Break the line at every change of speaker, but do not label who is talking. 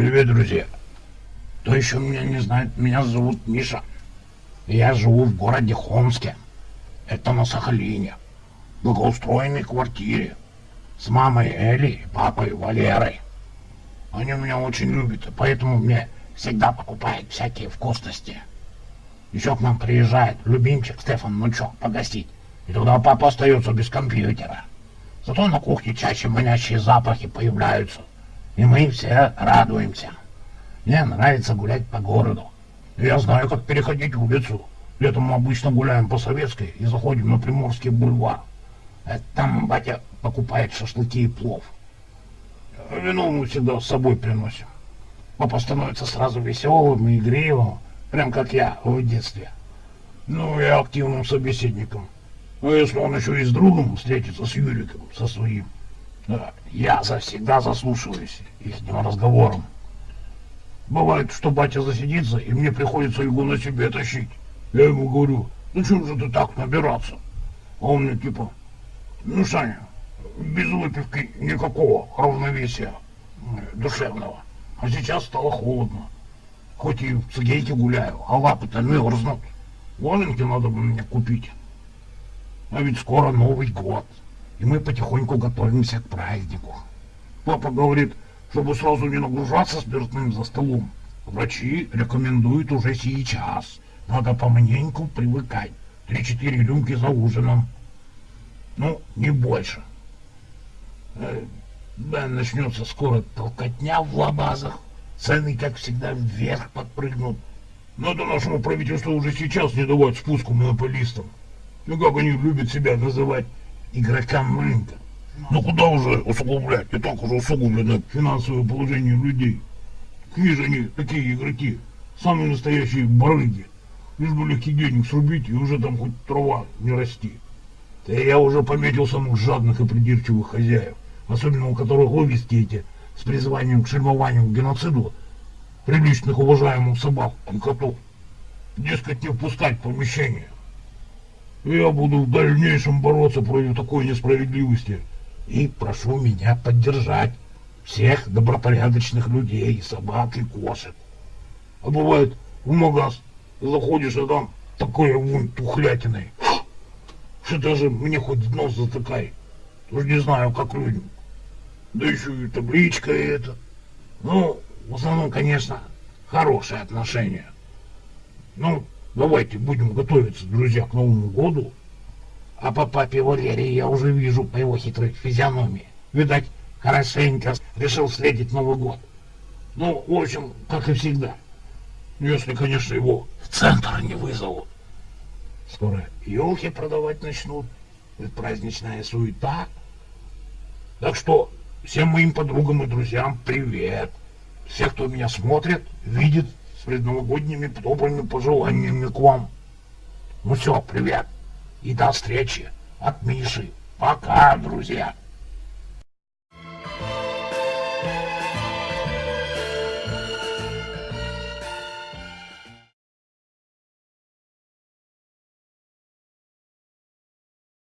Привет, друзья. Кто еще меня не знает, меня зовут Миша. Я живу в городе Хомске. Это на Сахалине. В благоустроенной квартире. С мамой Эли и папой Валерой. Они меня очень любят, и поэтому мне всегда покупают всякие вкусности. Еще к нам приезжает любимчик Стефан Нучок погостить. И тогда папа остается без компьютера. Зато на кухне чаще манящие запахи появляются. И мы все радуемся. Мне нравится гулять по городу. Я знаю, как переходить улицу. Летом мы обычно гуляем по Советской и заходим на Приморский бульвар. Это там батя покупает шашлыки и плов. Вино мы всегда с собой приносим. Папа становится сразу веселым и игривым, прям как я в детстве. Ну и активным собеседником. А если он еще и с другом встретится, с Юриком, со своим, я завсегда заслушиваюсь их разговором. Бывает, что батя засидится, и мне приходится его на себе тащить. Я ему говорю, ну чем же ты так набираться? А он мне типа, ну, Саня, без выпивки никакого равновесия душевного. А сейчас стало холодно. Хоть и в цигейке гуляю, а лапы-то мерзнут. Валенки надо бы мне купить. А ведь скоро Новый год, и мы потихоньку готовимся к празднику. Папа говорит, чтобы сразу не нагружаться спиртным за столом. Врачи рекомендуют уже сейчас. Надо поманеньку привыкать. Три-четыре рюмки за ужином. Ну, не больше. Э, да, начнется скоро толкотня в лабазах. Цены, как всегда, вверх подпрыгнут. Надо нашему правительству уже сейчас не давать спуску монополистам. Ну как они любят себя называть игрокам рынка. Ну куда уже усугублять? И так уже усугублено финансовое положение людей. Какие же они такие игроки? Самые настоящие барыги. Лишь бы легкий денег срубить, и уже там хоть трава не расти. Да я уже пометил самых жадных и придирчивых хозяев, особенно у которых ловисти эти с призванием к шельмованию к геноциду приличных уважаемых собак и котов. Дескать, не впускать помещение. Я буду в дальнейшем бороться против такой несправедливости. И прошу меня поддержать всех добропорядочных людей, собак и кошек. А бывает, в магаз заходишь, а там такое вон тухлятиной. Что даже мне хоть нос затыкай. Тоже не знаю, как людям. Да еще и табличка эта. Ну, в основном, конечно, хорошие отношения. Ну, Давайте будем готовиться, друзья, к Новому году. А по папе Валерии я уже вижу по его хитрой физиономии. Видать, хорошенько решил встретить Новый год. Ну, в общем, как и всегда. Если, конечно, его в центр не вызовут. Скоро елки продавать начнут. Праздничная суета. Так что всем моим подругам и друзьям привет. Всех, кто меня смотрит, видит с предновогодними добрыми пожеланиями к вам. Ну все, привет и до встречи от Миши. Пока, друзья.